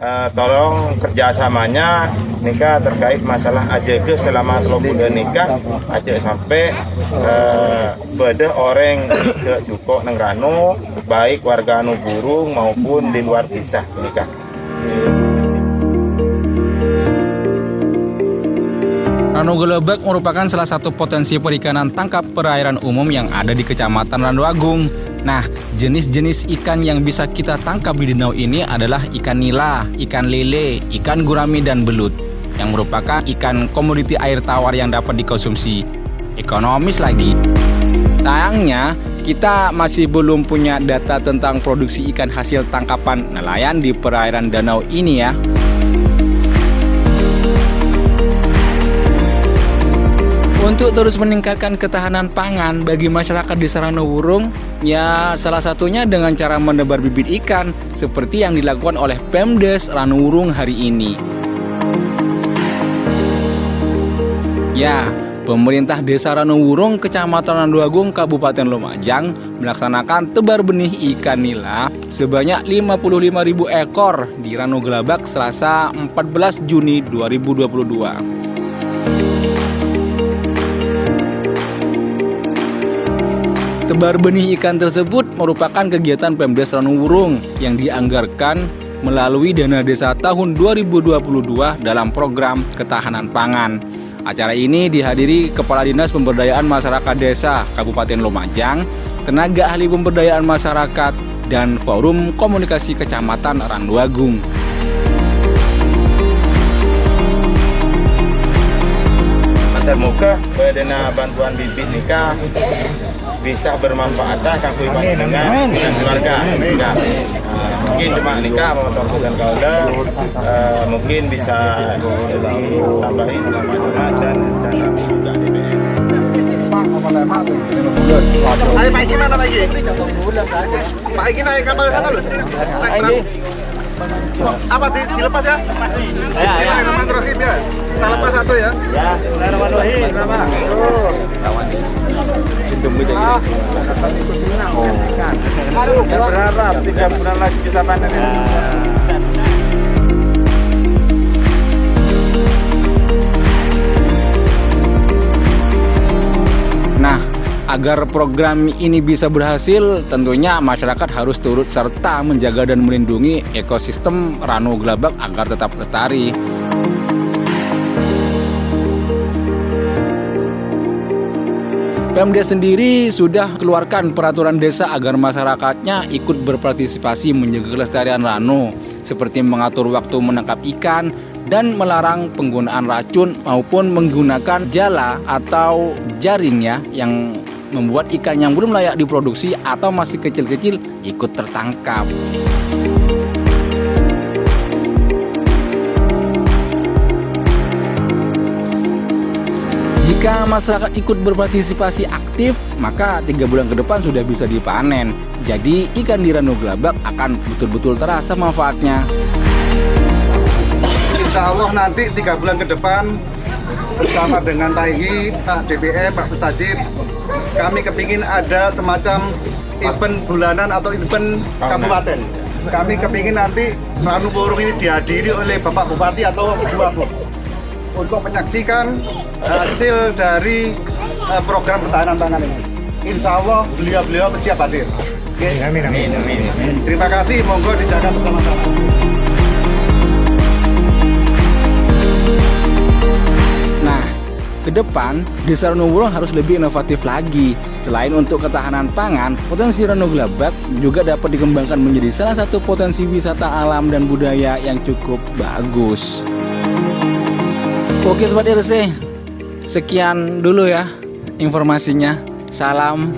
eh, tolong kerjasamanya nikah terkait masalah AJG selama telur bulan nikah aja sampai eh, beda orang ke Jukok Nengrano baik warga anu burung maupun di luar kisah nikah. Ranu Gelebek merupakan salah satu potensi perikanan tangkap perairan umum yang ada di Kecamatan Randu Agung. Nah, jenis-jenis ikan yang bisa kita tangkap di danau ini adalah ikan nila, ikan lele, ikan gurami, dan belut yang merupakan ikan komoditi air tawar yang dapat dikonsumsi. Ekonomis lagi. Sayangnya, kita masih belum punya data tentang produksi ikan hasil tangkapan nelayan di perairan danau ini ya. Untuk terus meningkatkan ketahanan pangan bagi masyarakat di Saranowurung, ya salah satunya dengan cara menebar bibit ikan seperti yang dilakukan oleh Pemdes Ranowurung hari ini. Ya, pemerintah Desa Ranowurung, Kecamatan Randuagung, Kabupaten Lumajang melaksanakan tebar benih ikan nila sebanyak 55.000 ekor di Ranu Gelabak Selasa 14 Juni 2022. Tebar benih ikan tersebut merupakan kegiatan Pemdes Ranungurung yang dianggarkan melalui dana desa tahun 2022 dalam program ketahanan pangan. Acara ini dihadiri Kepala Dinas Pemberdayaan Masyarakat Desa Kabupaten Lumajang, tenaga ahli pemberdayaan masyarakat, dan Forum Komunikasi Kecamatan Randuagung. Semoga dana bantuan bibit nikah bisa bermanfaat kan dengan dengan keluarga nikah. Uh, mungkin cuma nikah motor dan kalda uh, mungkin bisa ditambahin nama-nama dan DBM. Ayo Pak Iki mana? Pak Iki naik kapal sana loh. Naik perahu. Apa di, dilepas ya? Bismillahirrahmanirrahim ya. Saya lepas satu ya. Ya, Bismillahirrahmanirrahim. Berapa? Berharap tiga bulan lagi bisa panen. Agar program ini bisa berhasil, tentunya masyarakat harus turut serta menjaga dan melindungi ekosistem Ranu Gelabak agar tetap lestari. Pemda sendiri sudah keluarkan peraturan desa agar masyarakatnya ikut berpartisipasi menjaga kelestarian Ranu, seperti mengatur waktu menangkap ikan dan melarang penggunaan racun maupun menggunakan jala atau jaring ya yang membuat ikan yang belum layak diproduksi atau masih kecil-kecil ikut tertangkap. Jika masyarakat ikut berpartisipasi aktif, maka tiga bulan ke depan sudah bisa dipanen. Jadi ikan di Ranu Gelabak akan betul-betul terasa manfaatnya. Insya Allah nanti tiga bulan ke depan bersama dengan Pak Iki, Pak DPE, Pak Pesajib, kami kepingin ada semacam event bulanan atau event kabupaten. Kami kepingin nanti Ranu Borong ini dihadiri oleh Bapak Bupati atau dua Bu untuk menyaksikan hasil dari eh, program ketahanan pangan ini. Insya Allah beliau-beliau siap hadir. Oke. Amin, amin, amin. Terima kasih, monggo dijaga bersama-sama. Ke depan Desa Ranowurung harus lebih inovatif lagi. Selain untuk ketahanan pangan, potensi Ranu juga dapat dikembangkan menjadi salah satu potensi wisata alam dan budaya yang cukup bagus. Oke Sobat RC, sekian dulu ya informasinya. Salam